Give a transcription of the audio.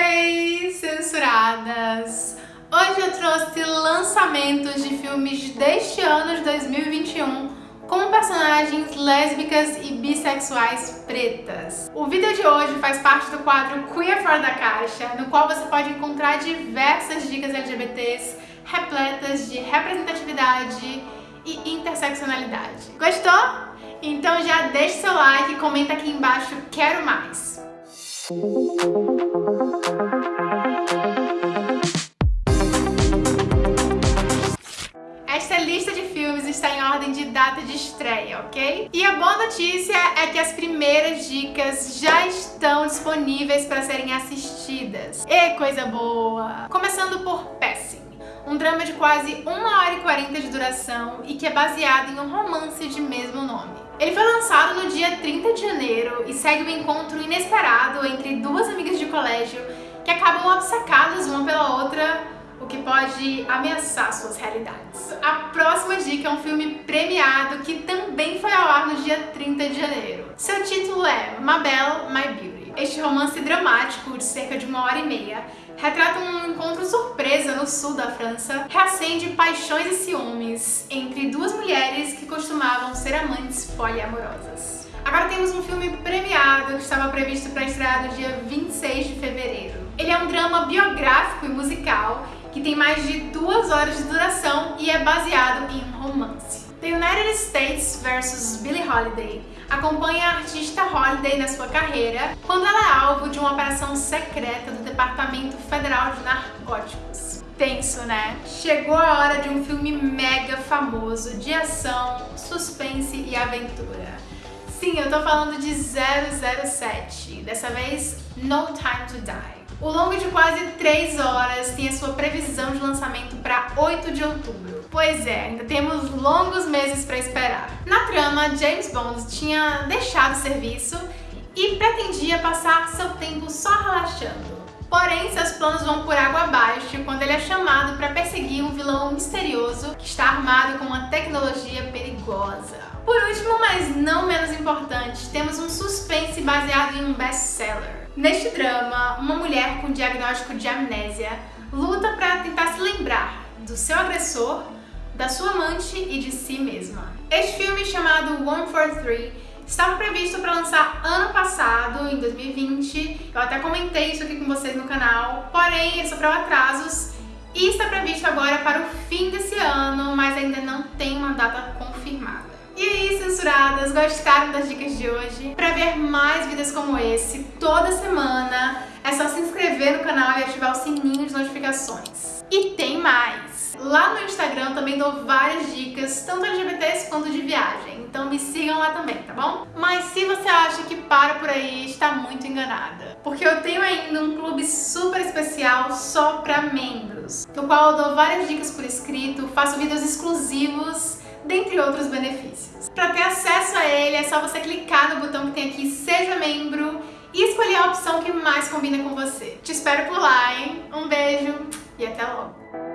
Hey, censuradas! Hoje eu trouxe lançamentos de filmes deste ano de 2021 com personagens lésbicas e bissexuais pretas. O vídeo de hoje faz parte do quadro Queer Fora da Caixa, no qual você pode encontrar diversas dicas LGBTs repletas de representatividade e interseccionalidade. Gostou? Então já deixa seu like e comenta aqui embaixo Quero Mais! Esta lista de filmes está em ordem de data de estreia, ok? E a boa notícia é que as primeiras dicas já estão disponíveis para serem assistidas. E coisa boa! Começando por Passing um drama de quase 1 hora e 40 de duração e que é baseado em um romance de mesmo nome. Ele foi lançado no dia 30 e segue um encontro inesperado entre duas amigas de colégio que acabam obcecadas uma pela outra, o que pode ameaçar suas realidades. A próxima dica é um filme premiado que também foi ao ar no dia 30 de janeiro. Seu título é Mabel, My Beauty. Este romance dramático de cerca de uma hora e meia retrata um encontro surpresa no sul da França, reacende paixões e ciúmes entre duas mulheres que costumavam ser amantes poliamorosas. Agora temos um filme premiado que estava previsto para estrear no dia 26 de fevereiro. Ele é um drama biográfico e musical que tem mais de duas horas de duração e é baseado em um romance. The United States vs Billie Holiday acompanha a artista Holiday na sua carreira quando ela é alvo de uma operação secreta do Departamento Federal de Narcóticos. Tenso, né? Chegou a hora de um filme mega famoso de ação, suspense e aventura. Sim, eu tô falando de 007, dessa vez No Time to Die. O longo de quase 3 horas tem a sua previsão de lançamento para 8 de outubro. Pois é, ainda temos longos meses para esperar. Na trama, James Bond tinha deixado o serviço e pretendia passar seu tempo só relaxando. Porém, seus planos vão por água abaixo quando ele é chamado para perseguir um vilão misterioso que está armado com uma tecnologia perigosa. Por último, mas não menos importante, temos um suspense baseado em um best-seller. Neste drama, uma mulher com diagnóstico de amnésia luta para tentar se lembrar do seu agressor, da sua amante e de si mesma. Este filme, chamado One for Three, estava previsto para lançar ano passado, em 2020. Eu até comentei isso aqui com vocês no canal, porém sofreu atrasos e está previsto agora para o fim desse ano, mas ainda não tem uma data confirmada. E aí, censuradas, gostaram das dicas de hoje? Para ver mais vídeos como esse toda semana, é só se inscrever no canal e ativar o sininho de notificações. E tem mais! Lá no Instagram também dou várias dicas, tanto LGBTs quanto de viagem, então me sigam lá também, tá bom? Mas se você acha que para por aí, está muito enganada. Porque eu tenho ainda um clube super especial só para membros, no qual eu dou várias dicas por escrito, faço vídeos exclusivos dentre outros benefícios. Para ter acesso a ele é só você clicar no botão que tem aqui Seja Membro e escolher a opção que mais combina com você. Te espero por lá, hein? Um beijo e até logo!